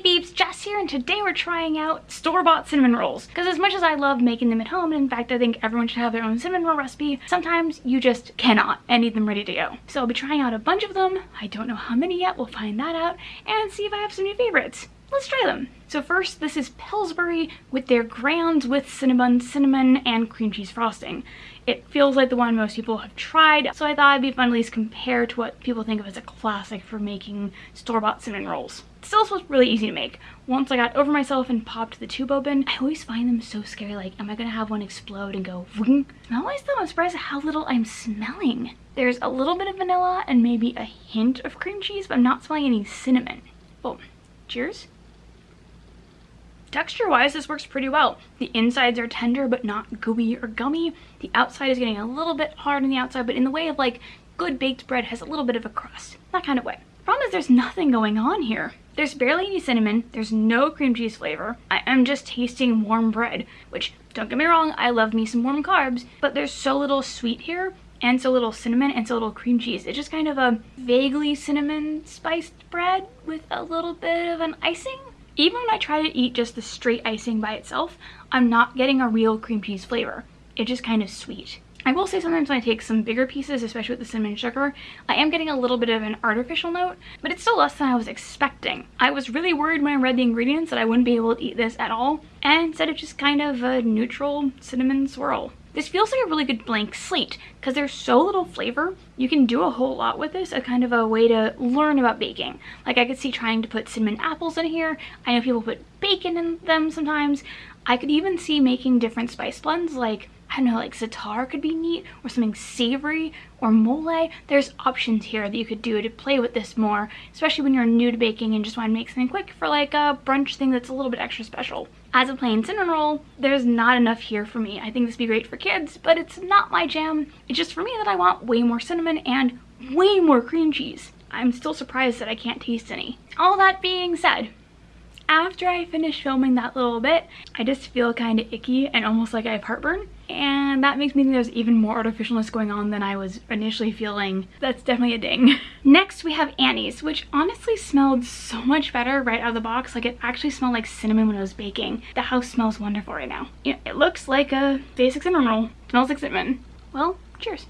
Peeps, Jess here and today we're trying out store-bought cinnamon rolls. Because as much as I love making them at home, and in fact I think everyone should have their own cinnamon roll recipe, sometimes you just cannot and need them ready to go. So I'll be trying out a bunch of them. I don't know how many yet, we'll find that out and see if I have some new favorites. Let's try them. So first, this is Pillsbury with their Grands with cinnamon, cinnamon, and cream cheese frosting. It feels like the one most people have tried, so I thought it'd be fun to at least compare to what people think of as a classic for making store-bought cinnamon rolls. Still, was really easy to make. Once I got over myself and popped the tube open, I always find them so scary, like, am I gonna have one explode and go vroom? And always though, I'm surprised at how little I'm smelling. There's a little bit of vanilla and maybe a hint of cream cheese, but I'm not smelling any cinnamon. Oh, cheers. Texture-wise, this works pretty well. The insides are tender but not gooey or gummy. The outside is getting a little bit hard on the outside, but in the way of like good baked bread has a little bit of a crust. That kind of way. Problem is there's nothing going on here. There's barely any cinnamon, there's no cream cheese flavor. I am just tasting warm bread, which don't get me wrong, I love me some warm carbs, but there's so little sweet here and so little cinnamon and so little cream cheese. It's just kind of a vaguely cinnamon spiced bread with a little bit of an icing even when I try to eat just the straight icing by itself, I'm not getting a real cream cheese flavor. It's just kind of sweet. I will say sometimes when I take some bigger pieces, especially with the cinnamon sugar, I am getting a little bit of an artificial note, but it's still less than I was expecting. I was really worried when I read the ingredients that I wouldn't be able to eat this at all, and instead it's just kind of a neutral cinnamon swirl. This feels like a really good blank slate because there's so little flavor. You can do a whole lot with this, a kind of a way to learn about baking. Like I could see trying to put cinnamon apples in here. I know people put bacon in them sometimes. I could even see making different spice blends like I don't know, like za'atar could be neat or something savory or mole. There's options here that you could do to play with this more, especially when you're new to baking and just want to make something quick for like a brunch thing that's a little bit extra special. As a plain cinnamon roll, there's not enough here for me. I think this would be great for kids, but it's not my jam. It's just for me that I want way more cinnamon and way more cream cheese. I'm still surprised that I can't taste any. All that being said, after I finish filming that little bit, I just feel kind of icky and almost like I have heartburn. And that makes me think there's even more artificialness going on than I was initially feeling. That's definitely a ding. Next, we have Annie's, which honestly smelled so much better right out of the box. Like it actually smelled like cinnamon when I was baking. The house smells wonderful right now. it looks like a basic cinnamon roll. Smells like cinnamon. Well, cheers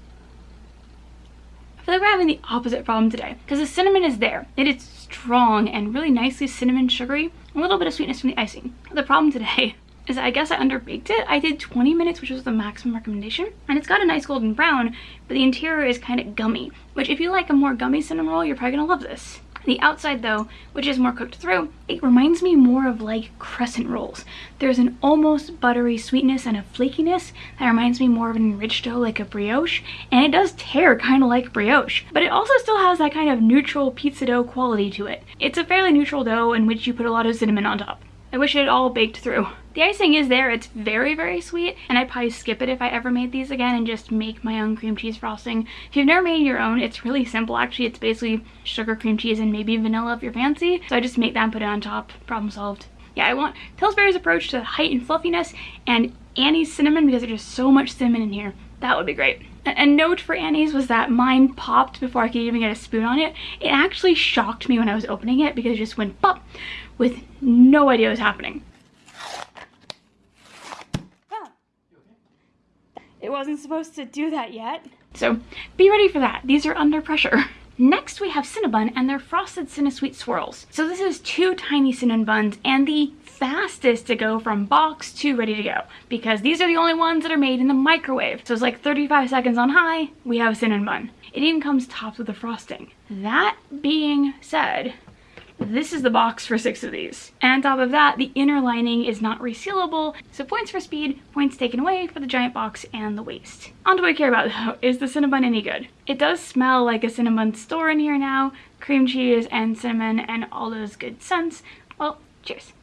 feel like we're having the opposite problem today because the cinnamon is there. It is strong and really nicely cinnamon sugary. A little bit of sweetness from the icing. The problem today is I guess I underbaked it. I did 20 minutes, which was the maximum recommendation. And it's got a nice golden brown, but the interior is kind of gummy, which if you like a more gummy cinnamon roll, you're probably gonna love this. The outside though, which is more cooked through, it reminds me more of like crescent rolls. There's an almost buttery sweetness and a flakiness that reminds me more of an enriched dough like a brioche, and it does tear kind of like brioche, but it also still has that kind of neutral pizza dough quality to it. It's a fairly neutral dough in which you put a lot of cinnamon on top. I wish it all baked through. The icing is there, it's very, very sweet, and I'd probably skip it if I ever made these again and just make my own cream cheese frosting. If you've never made your own, it's really simple actually. It's basically sugar, cream cheese, and maybe vanilla if you're fancy. So I just make that and put it on top, problem solved. Yeah, I want Pillsbury's approach to height and fluffiness and Annie's cinnamon because there's just so much cinnamon in here. That would be great. A note for Annie's was that mine popped before I could even get a spoon on it. It actually shocked me when I was opening it because it just went pop with no idea what was happening. It wasn't supposed to do that yet. So be ready for that. These are under pressure. Next we have Cinnabon and their frosted Cinnasweet swirls. So this is two tiny cinnamon buns and the fastest to go from box to ready to go because these are the only ones that are made in the microwave. So it's like 35 seconds on high, we have a cinnamon bun. It even comes topped with the frosting. That being said, this is the box for six of these. And on top of that, the inner lining is not resealable, so points for speed, points taken away for the giant box and the waste. On to what I care about though, is the Cinnabon any good? It does smell like a Cinnabon store in here now, cream cheese and cinnamon and all those good scents. Well, cheers.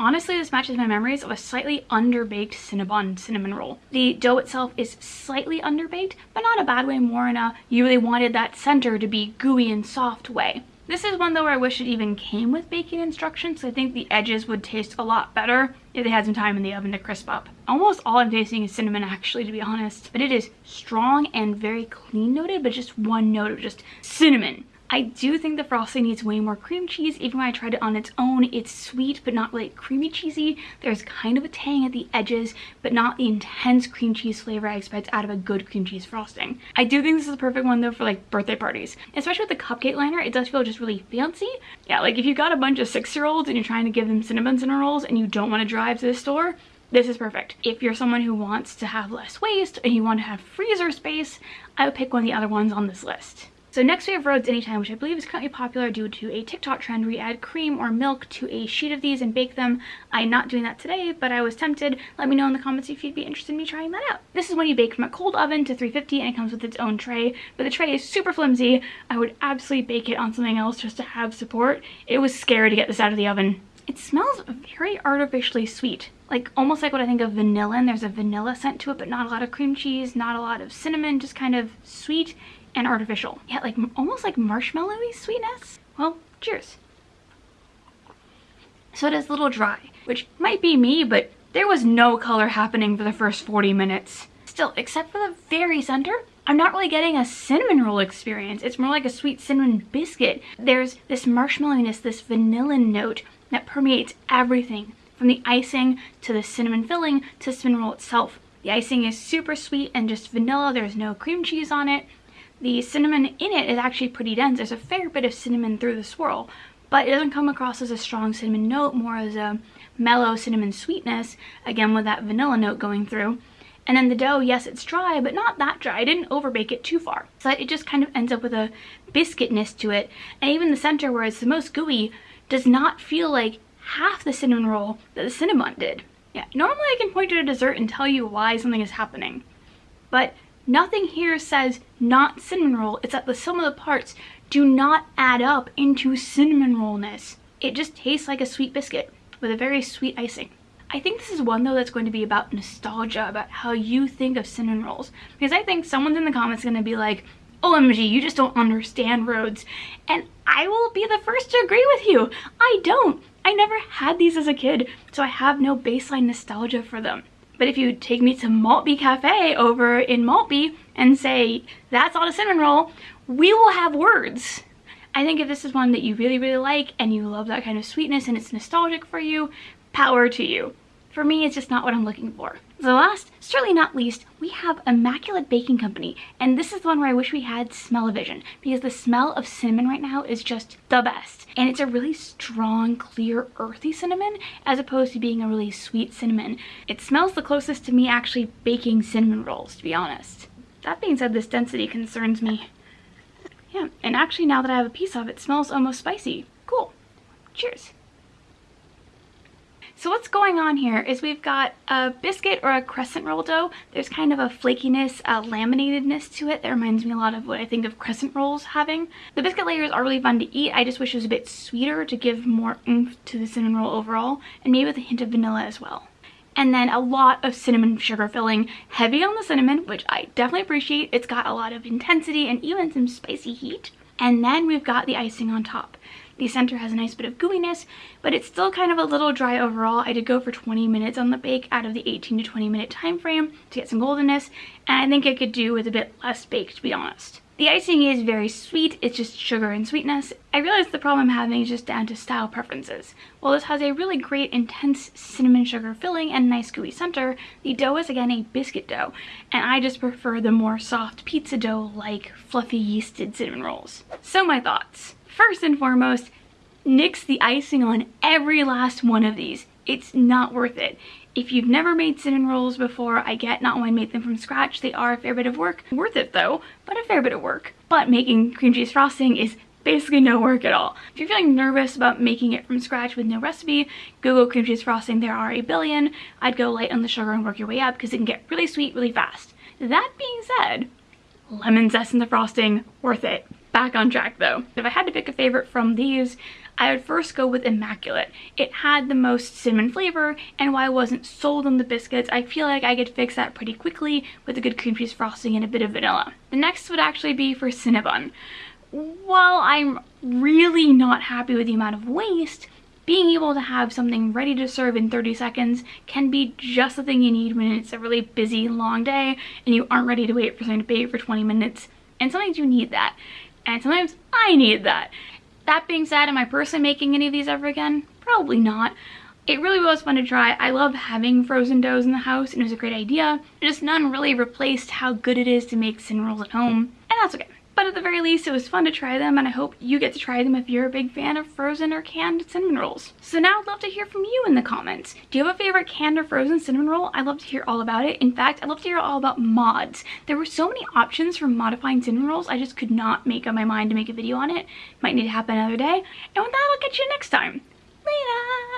Honestly, this matches my memories of a slightly underbaked Cinnabon cinnamon roll. The dough itself is slightly underbaked, but not a bad way, more in a you really wanted that center to be gooey and soft way. This is one though where I wish it even came with baking instructions. I think the edges would taste a lot better if they had some time in the oven to crisp up. Almost all I'm tasting is cinnamon actually to be honest, but it is strong and very clean noted, but just one note of just cinnamon. I do think the frosting needs way more cream cheese. Even when I tried it on its own, it's sweet but not really creamy cheesy. There's kind of a tang at the edges, but not the intense cream cheese flavor I expect out of a good cream cheese frosting. I do think this is the perfect one though for like birthday parties. Especially with the cupcake liner, it does feel just really fancy. Yeah, like if you've got a bunch of six-year-olds and you're trying to give them cinnamon cinnamon rolls and you don't want to drive to the store, this is perfect. If you're someone who wants to have less waste and you want to have freezer space, I would pick one of the other ones on this list. So next we have Rhodes Anytime, which I believe is currently popular due to a TikTok trend where you add cream or milk to a sheet of these and bake them. I'm not doing that today, but I was tempted. Let me know in the comments if you'd be interested in me trying that out. This is when you bake from a cold oven to 350 and it comes with its own tray, but the tray is super flimsy. I would absolutely bake it on something else just to have support. It was scary to get this out of the oven. It smells very artificially sweet like almost like what I think of vanilla and there's a vanilla scent to it but not a lot of cream cheese not a lot of cinnamon just kind of sweet and artificial. Yeah, like almost like marshmallowy sweetness. Well, cheers. So it is a little dry, which might be me, but there was no color happening for the first 40 minutes. Still, except for the very center, I'm not really getting a cinnamon roll experience. It's more like a sweet cinnamon biscuit. There's this marshmallowiness, this vanilla note that permeates everything from the icing to the cinnamon filling to cinnamon roll itself. The icing is super sweet and just vanilla. There's no cream cheese on it. The cinnamon in it is actually pretty dense. There's a fair bit of cinnamon through the swirl, but it doesn't come across as a strong cinnamon note, more as a mellow cinnamon sweetness, again with that vanilla note going through. And then the dough, yes, it's dry, but not that dry. I didn't overbake it too far. So it just kind of ends up with a biscuitness to it. And even the center, where it's the most gooey, does not feel like half the cinnamon roll that the cinnamon did. Yeah, normally I can point to a dessert and tell you why something is happening. But Nothing here says not cinnamon roll. It's that the sum of the parts do not add up into cinnamon rollness. It just tastes like a sweet biscuit with a very sweet icing. I think this is one though that's going to be about nostalgia, about how you think of cinnamon rolls. Because I think someone's in the comments going to be like, OMG, you just don't understand Rhodes. And I will be the first to agree with you. I don't. I never had these as a kid, so I have no baseline nostalgia for them. But if you take me to Maltby Cafe over in Maltby and say, that's not a cinnamon roll, we will have words. I think if this is one that you really, really like and you love that kind of sweetness and it's nostalgic for you, power to you. For me, it's just not what I'm looking for. So last, certainly not least, we have Immaculate Baking Company. And this is the one where I wish we had smell-o-vision because the smell of cinnamon right now is just the best. And it's a really strong, clear, earthy cinnamon as opposed to being a really sweet cinnamon. It smells the closest to me actually baking cinnamon rolls, to be honest. That being said, this density concerns me. Yeah, and actually now that I have a piece of it, it smells almost spicy. Cool. Cheers. So what's going on here is we've got a biscuit or a crescent roll dough. There's kind of a flakiness, a laminatedness to it that reminds me a lot of what I think of crescent rolls having. The biscuit layers are really fun to eat. I just wish it was a bit sweeter to give more oomph to the cinnamon roll overall and maybe with a hint of vanilla as well. And then a lot of cinnamon sugar filling, heavy on the cinnamon, which I definitely appreciate. It's got a lot of intensity and even some spicy heat. And then we've got the icing on top. The center has a nice bit of gooiness, but it's still kind of a little dry overall. I did go for 20 minutes on the bake out of the 18 to 20 minute time frame to get some goldenness, and I think I could do with a bit less bake to be honest. The icing is very sweet, it's just sugar and sweetness. I realize the problem I'm having is just down to style preferences. While this has a really great intense cinnamon sugar filling and nice gooey center, the dough is again a biscuit dough, and I just prefer the more soft pizza dough like fluffy yeasted cinnamon rolls. So my thoughts. First and foremost, nix the icing on every last one of these. It's not worth it. If you've never made cinnamon rolls before, I get not to make them from scratch. They are a fair bit of work. Worth it though, but a fair bit of work. But making cream cheese frosting is basically no work at all. If you're feeling nervous about making it from scratch with no recipe, Google cream cheese frosting. There are a billion. I'd go light on the sugar and work your way up because it can get really sweet really fast. That being said, lemon zest in the frosting, worth it back on track though. If I had to pick a favorite from these, I would first go with Immaculate. It had the most cinnamon flavor, and while I wasn't sold on the biscuits, I feel like I could fix that pretty quickly with a good cream cheese frosting and a bit of vanilla. The next would actually be for Cinnabon. While I'm really not happy with the amount of waste, being able to have something ready to serve in 30 seconds can be just the thing you need when it's a really busy, long day and you aren't ready to wait for something to bake for 20 minutes. And sometimes you need that. And sometimes I need that. That being said, am I personally making any of these ever again? Probably not. It really was fun to try. I love having frozen doughs in the house and it was a great idea. Just none really replaced how good it is to make cinnamon rolls at home, and that's okay. But at the very least, it was fun to try them, and I hope you get to try them if you're a big fan of frozen or canned cinnamon rolls. So now I'd love to hear from you in the comments. Do you have a favorite canned or frozen cinnamon roll? I'd love to hear all about it. In fact, I'd love to hear all about mods. There were so many options for modifying cinnamon rolls, I just could not make up my mind to make a video on it. Might need to happen another day. And with that, I'll catch you next time. Later!